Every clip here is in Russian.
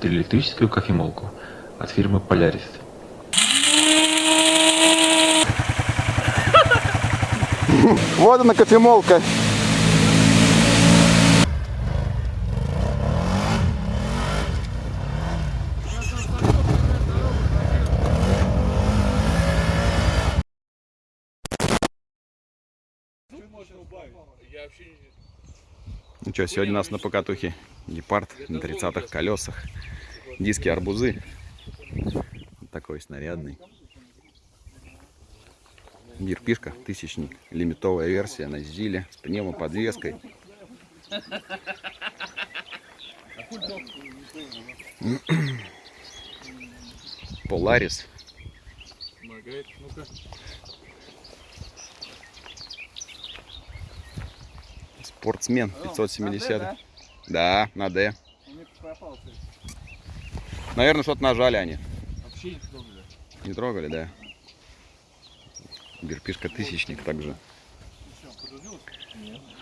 гидроэлектрическую кофемолку от фирмы Polaris. Вот она кофемолка. Ну что, сегодня у нас на покатухе гепард на 30-х колесах. Диски арбузы. Вот такой снарядный. Гирпишка, тысячник, лимитовая версия на зиле с пневмоподвеской. Поларис. Спортсмен 570. Да, на Д. Наверное, что-то нажали они. Вообще не трогали. Не трогали, да. Герпишка тысячник также.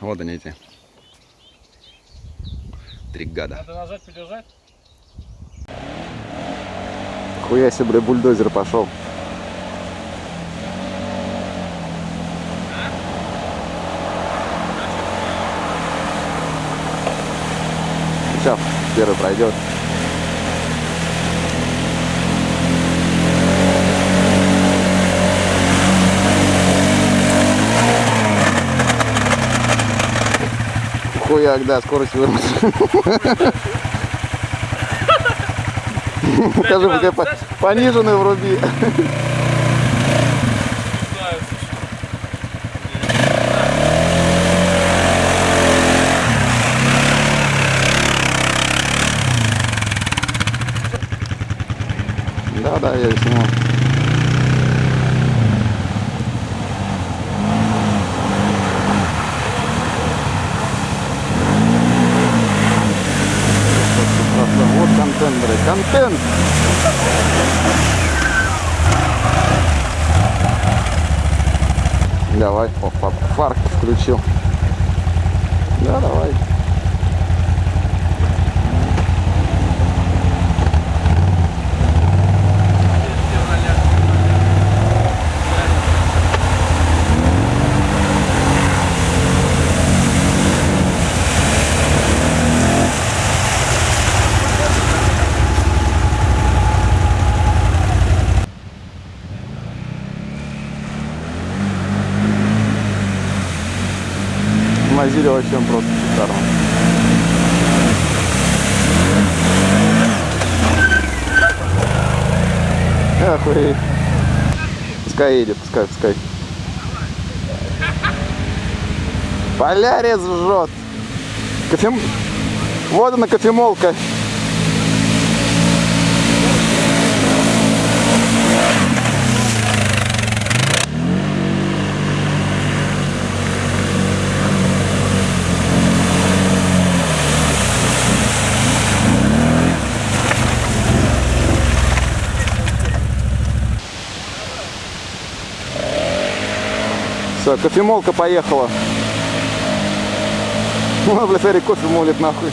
Вот они эти. Три гада. Надо нажать, подержать. Хуя себе, бля, бульдозер пошел. Первый пройдет. Хуяк, да, скорость выровнять. Скажи, пониженную вруби. Да, я сниму. Вот контент, блядь, контент! Давай, о, фа- фар включил. Да, давай. Он просто шикарно. Охуеть. Пускай едет, пускай, пускай. Полярис жжет. Кофем... Вот она кофемолка. Все, кофемолка поехала. Ну, бля, смотри, кофе молит нахуй.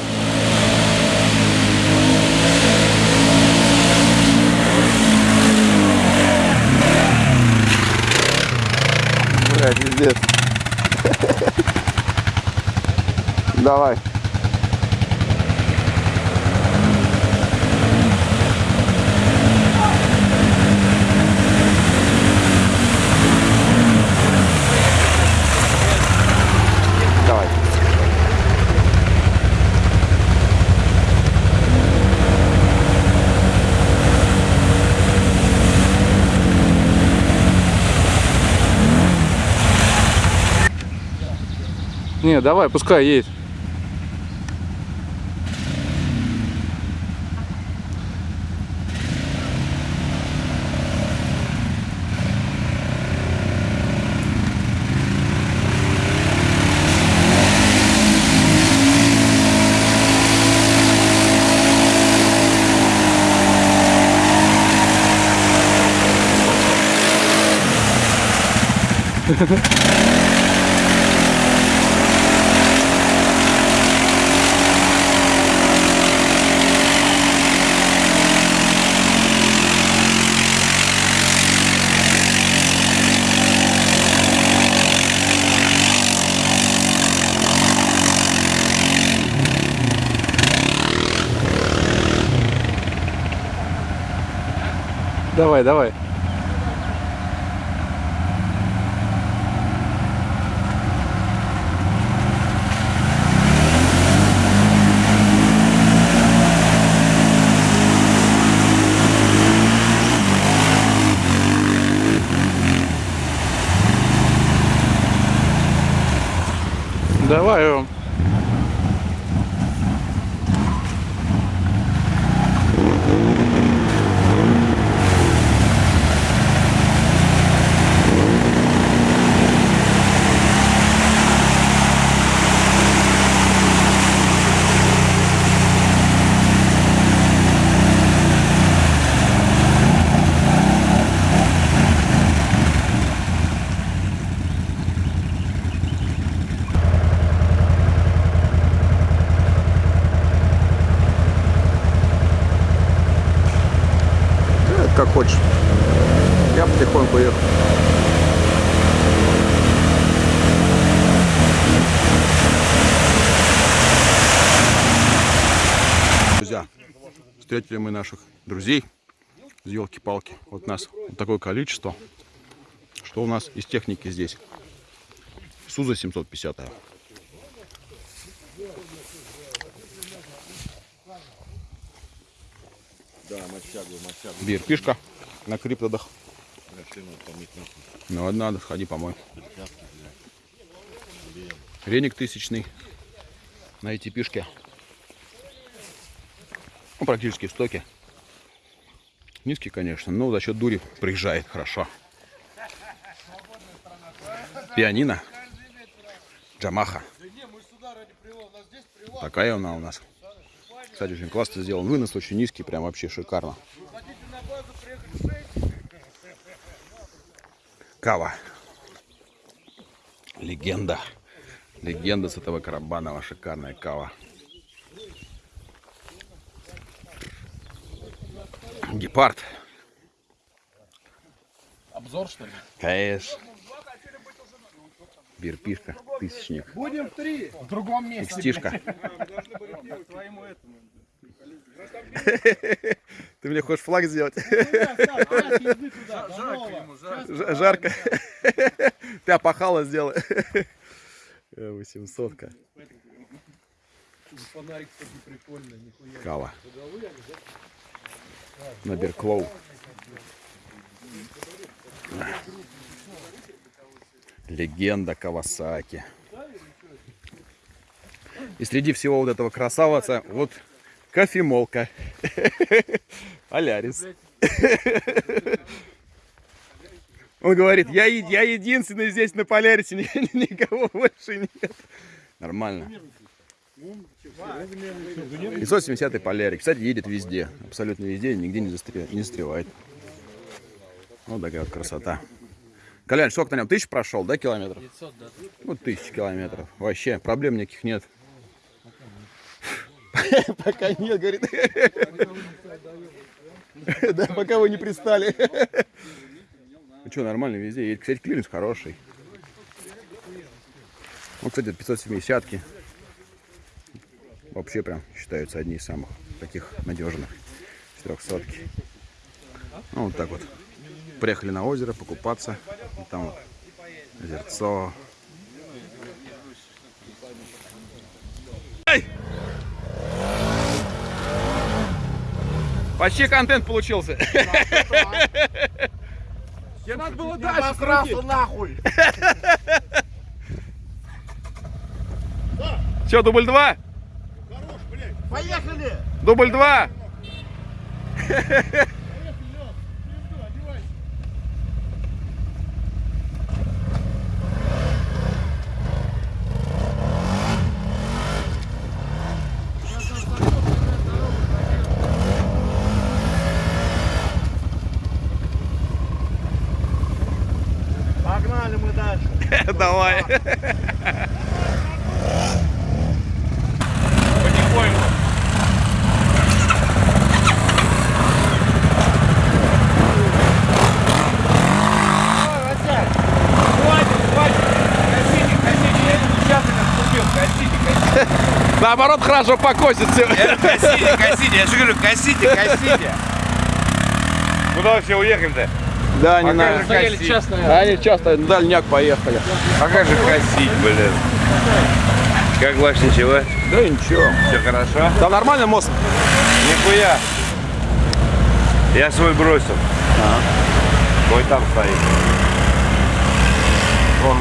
Блядь, пиздец. Давай. Не, давай, пускай едет. Ha ha ha. Давай, давай. Давай, Ром. Как хочешь. Я потихоньку ехал. Друзья, встретили мы наших друзей с елки-палки. Вот нас вот такое количество. Что у нас из техники здесь? Суза 750. -я. Бирпишка на криптодах. Ну, ладно, надо, сходи помой. Веник тысячный на эти пишки. Ну, практически в стоке. Низкий, конечно, но за счет дури приезжает хорошо. Пианино. Джамаха. Такая она у нас. Кстати, очень классно сделан. Вынос очень низкий, прям вообще шикарно. Кава. Легенда. Легенда с этого Карабанова. Шикарная кава. Гепард. Обзор, что ли? Конечно. Бирпишка. Тысячник. Будем в три. В другом месте. Икстишка. Ты мне хочешь флаг сделать? Ж- Жарко. Ты опахало сделай. 800 -ка. Кава. На Берклоу. Легенда Кавасаки. И среди всего вот этого красавца, вот кофемолка. Алярис. Он говорит, я, я единственный здесь на Полярисе, ни- никого больше нет. Нормально. 570 полярик. Кстати, едет везде. Абсолютно везде, нигде не, застре- не застревает. Вот такая вот красота. Колян, сколько на нем? Тысяч прошел, да, километров? 500, да. Ну, тысяч километров. Вообще, проблем никаких нет. Пока нет, говорит. Да, пока вы не пристали. Ну что, нормально везде едет. Кстати, клиренс хороший. Ну, кстати, 570-ки. Вообще прям считаются одни из самых таких надежных. 400-ки. Ну, вот так вот. Приехали на озеро покупаться. И там вот озерцо. Почти контент получился. Тебе надо было дальше крутить. нахуй! Че, дубль два? Поехали! Дубль два? Погнали мы Давай. Наоборот, хорошо покосит все. Косите, косите, я же говорю, косите, косите. Куда все уехали-то? Да, не А как надо. же косить? Они часто на дальняк поехали. А как же косить, блин? Как ваш ничего? Да ничего. Все хорошо? Там нормальный мост? Нихуя. Я свой бросил. Мой там стоит. На